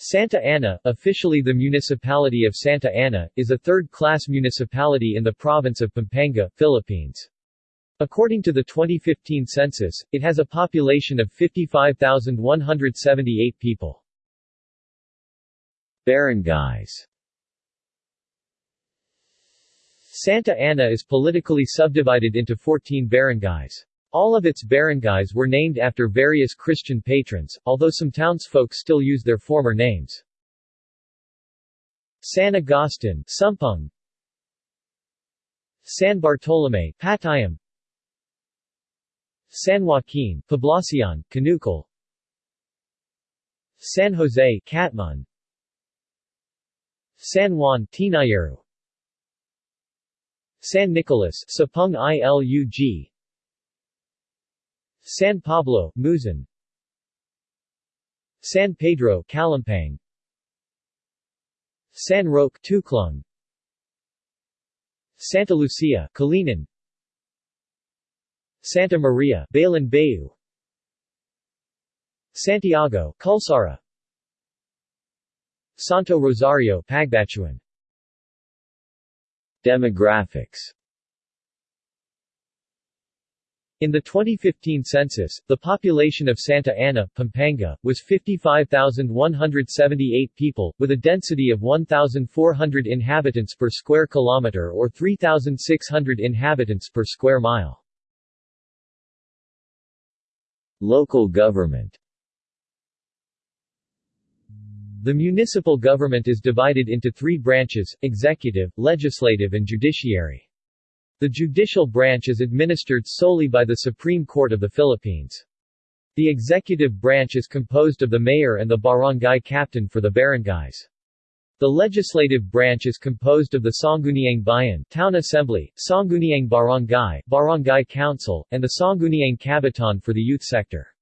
Santa Ana, officially the municipality of Santa Ana, is a third-class municipality in the province of Pampanga, Philippines. According to the 2015 census, it has a population of 55,178 people. Barangays Santa Ana is politically subdivided into 14 barangays. All of its barangays were named after various Christian patrons, although some townsfolk still use their former names. San Agustin Sumpung San Bartolome Patayam. San Joaquin Poblacion, Canucal San Jose Catmon San Juan Tinayaru San Nicolas Sapung Ilug San Pablo, Muzan. San Pedro, Calumpang San Roque, Tuklong Santa Lucia, Kalinan Santa Maria, Balan Bayu Santiago, Culsara Santo Rosario, Pagbachuan. Demographics in the 2015 census, the population of Santa Ana, Pampanga, was 55,178 people, with a density of 1,400 inhabitants per square kilometer or 3,600 inhabitants per square mile. Local government The municipal government is divided into three branches, executive, legislative and judiciary. The judicial branch is administered solely by the Supreme Court of the Philippines. The executive branch is composed of the mayor and the barangay captain for the barangays. The legislative branch is composed of the Sangguniang Bayan Town Assembly, Sangguniang Barangay Barangay Council, and the Sangguniang Kabataan for the youth sector.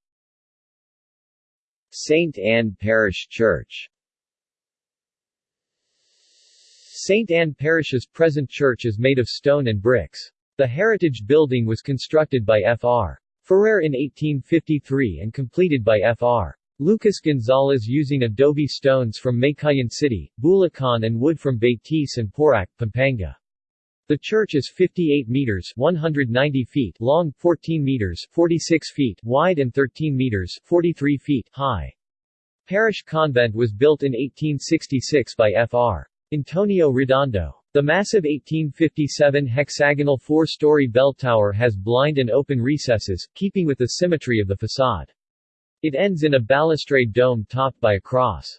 St. Anne Parish Church St. Anne Parish's present church is made of stone and bricks. The heritage building was constructed by Fr. Ferrer in 1853 and completed by Fr. Lucas Gonzalez using adobe stones from Meycauayan City, Bulacan and wood from Betis and Porac, Pampanga. The church is 58 meters 190 feet long, 14 meters 46 feet wide and 13 meters 43 feet high. Parish convent was built in 1866 by Fr. Antonio Redondo. The massive 1857 hexagonal four-story bell tower has blind and open recesses, keeping with the symmetry of the facade. It ends in a balustrade dome topped by a cross.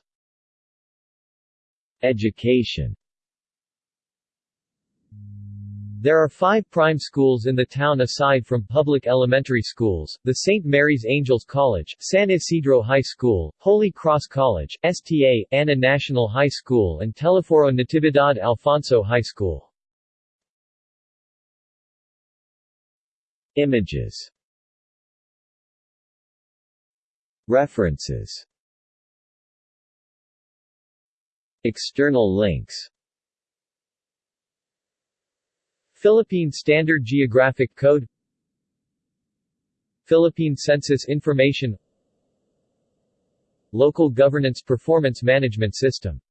Education there are five prime schools in the town aside from public elementary schools, the St. Mary's Angels College, San Isidro High School, Holy Cross College, STA, Ana National High School and Teleforo Natividad Alfonso High School. Images References External links Philippine Standard Geographic Code Philippine Census Information Local Governance Performance Management System